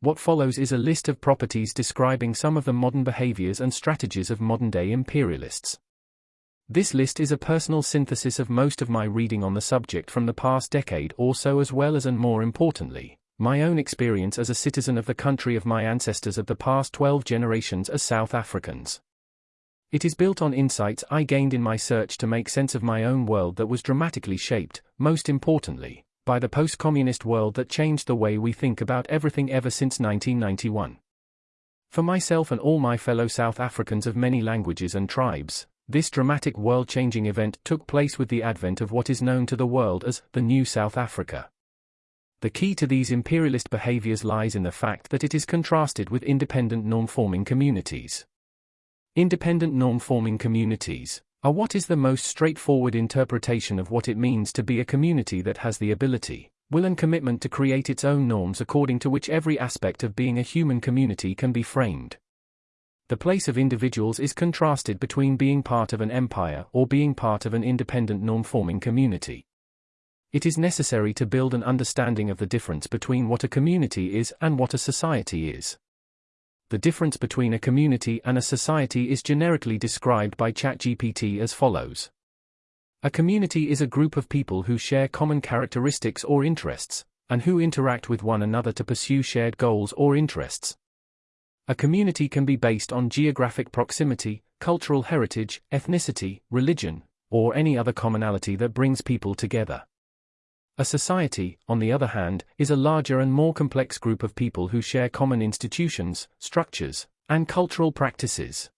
What follows is a list of properties describing some of the modern behaviors and strategies of modern day imperialists. This list is a personal synthesis of most of my reading on the subject from the past decade or so, as well as, and more importantly, my own experience as a citizen of the country of my ancestors of the past 12 generations as South Africans. It is built on insights I gained in my search to make sense of my own world that was dramatically shaped, most importantly, by the post communist world that changed the way we think about everything ever since 1991. For myself and all my fellow South Africans of many languages and tribes, this dramatic world changing event took place with the advent of what is known to the world as the New South Africa. The key to these imperialist behaviors lies in the fact that it is contrasted with independent norm forming communities. Independent norm forming communities are what is the most straightforward interpretation of what it means to be a community that has the ability, will, and commitment to create its own norms according to which every aspect of being a human community can be framed the place of individuals is contrasted between being part of an empire or being part of an independent norm-forming community. It is necessary to build an understanding of the difference between what a community is and what a society is. The difference between a community and a society is generically described by ChatGPT as follows. A community is a group of people who share common characteristics or interests, and who interact with one another to pursue shared goals or interests. A community can be based on geographic proximity, cultural heritage, ethnicity, religion, or any other commonality that brings people together. A society, on the other hand, is a larger and more complex group of people who share common institutions, structures, and cultural practices.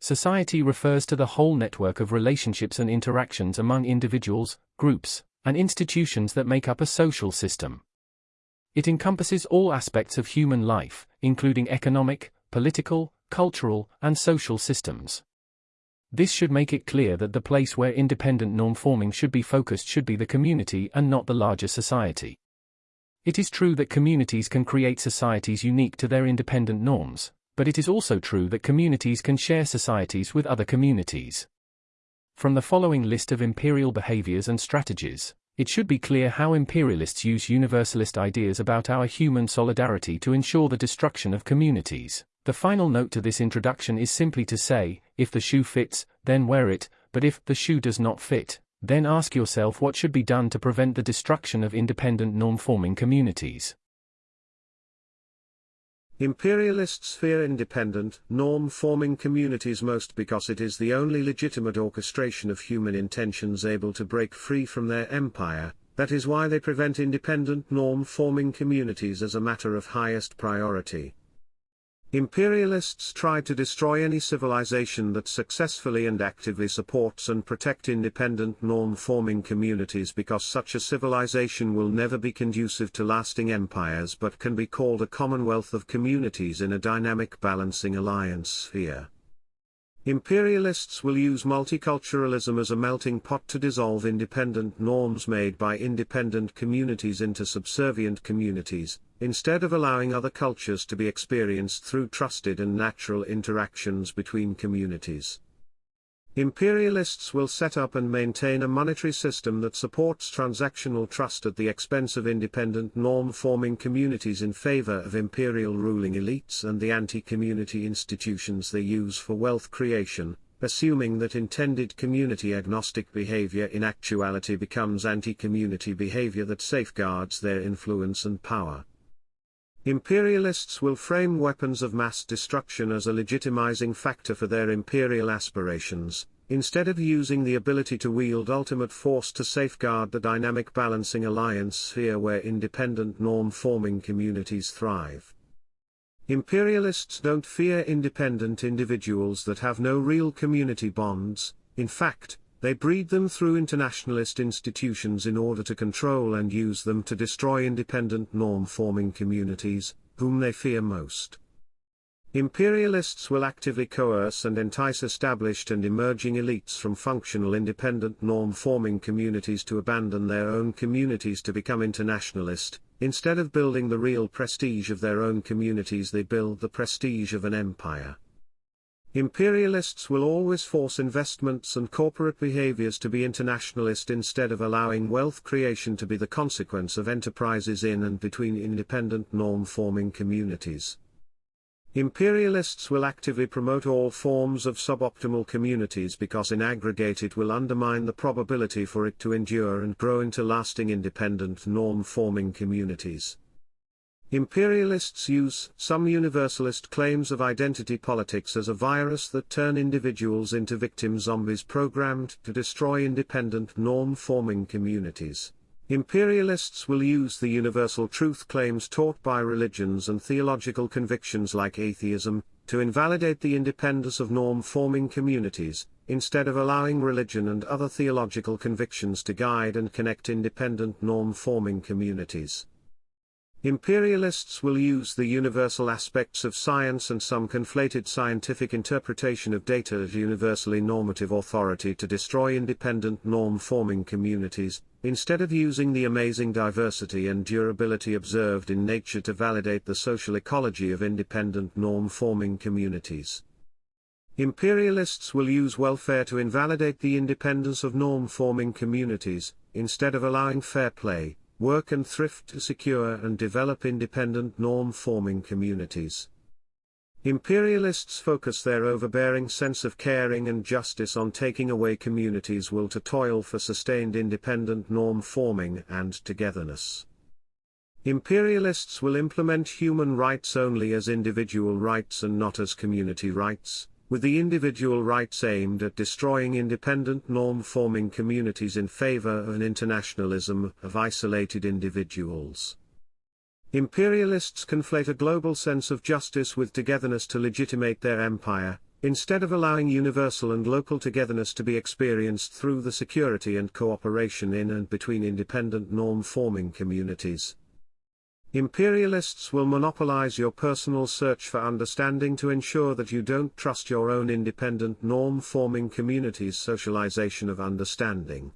Society refers to the whole network of relationships and interactions among individuals, groups, and institutions that make up a social system. It encompasses all aspects of human life, including economic, political, cultural, and social systems. This should make it clear that the place where independent norm forming should be focused should be the community and not the larger society. It is true that communities can create societies unique to their independent norms, but it is also true that communities can share societies with other communities. From the following list of imperial behaviors and strategies, it should be clear how imperialists use universalist ideas about our human solidarity to ensure the destruction of communities. The final note to this introduction is simply to say, if the shoe fits, then wear it, but if the shoe does not fit, then ask yourself what should be done to prevent the destruction of independent norm-forming communities. Imperialists fear independent, norm-forming communities most because it is the only legitimate orchestration of human intentions able to break free from their empire, that is why they prevent independent norm-forming communities as a matter of highest priority. Imperialists try to destroy any civilization that successfully and actively supports and protect independent norm-forming communities because such a civilization will never be conducive to lasting empires but can be called a commonwealth of communities in a dynamic balancing alliance sphere. Imperialists will use multiculturalism as a melting pot to dissolve independent norms made by independent communities into subservient communities, instead of allowing other cultures to be experienced through trusted and natural interactions between communities. Imperialists will set up and maintain a monetary system that supports transactional trust at the expense of independent norm-forming communities in favor of imperial ruling elites and the anti-community institutions they use for wealth creation, assuming that intended community-agnostic behavior in actuality becomes anti-community behavior that safeguards their influence and power. Imperialists will frame weapons of mass destruction as a legitimizing factor for their imperial aspirations, instead of using the ability to wield ultimate force to safeguard the dynamic balancing alliance sphere where independent norm-forming communities thrive. Imperialists don't fear independent individuals that have no real community bonds, in fact, they breed them through internationalist institutions in order to control and use them to destroy independent norm-forming communities, whom they fear most. Imperialists will actively coerce and entice established and emerging elites from functional independent norm-forming communities to abandon their own communities to become internationalist, instead of building the real prestige of their own communities they build the prestige of an empire. Imperialists will always force investments and corporate behaviors to be internationalist instead of allowing wealth creation to be the consequence of enterprises in and between independent norm-forming communities. Imperialists will actively promote all forms of suboptimal communities because in aggregate it will undermine the probability for it to endure and grow into lasting independent norm-forming communities. Imperialists use some universalist claims of identity politics as a virus that turn individuals into victim zombies programmed to destroy independent norm-forming communities. Imperialists will use the universal truth claims taught by religions and theological convictions like atheism, to invalidate the independence of norm-forming communities, instead of allowing religion and other theological convictions to guide and connect independent norm-forming communities. Imperialists will use the universal aspects of science and some conflated scientific interpretation of data as universally normative authority to destroy independent norm-forming communities, instead of using the amazing diversity and durability observed in nature to validate the social ecology of independent norm-forming communities. Imperialists will use welfare to invalidate the independence of norm-forming communities, instead of allowing fair play, work and thrift to secure and develop independent norm-forming communities. Imperialists focus their overbearing sense of caring and justice on taking away communities' will to toil for sustained independent norm-forming and togetherness. Imperialists will implement human rights only as individual rights and not as community rights, with the individual rights aimed at destroying independent norm-forming communities in favor of an internationalism of isolated individuals. Imperialists conflate a global sense of justice with togetherness to legitimate their empire, instead of allowing universal and local togetherness to be experienced through the security and cooperation in and between independent norm-forming communities. Imperialists will monopolize your personal search for understanding to ensure that you don't trust your own independent norm-forming community's socialization of understanding.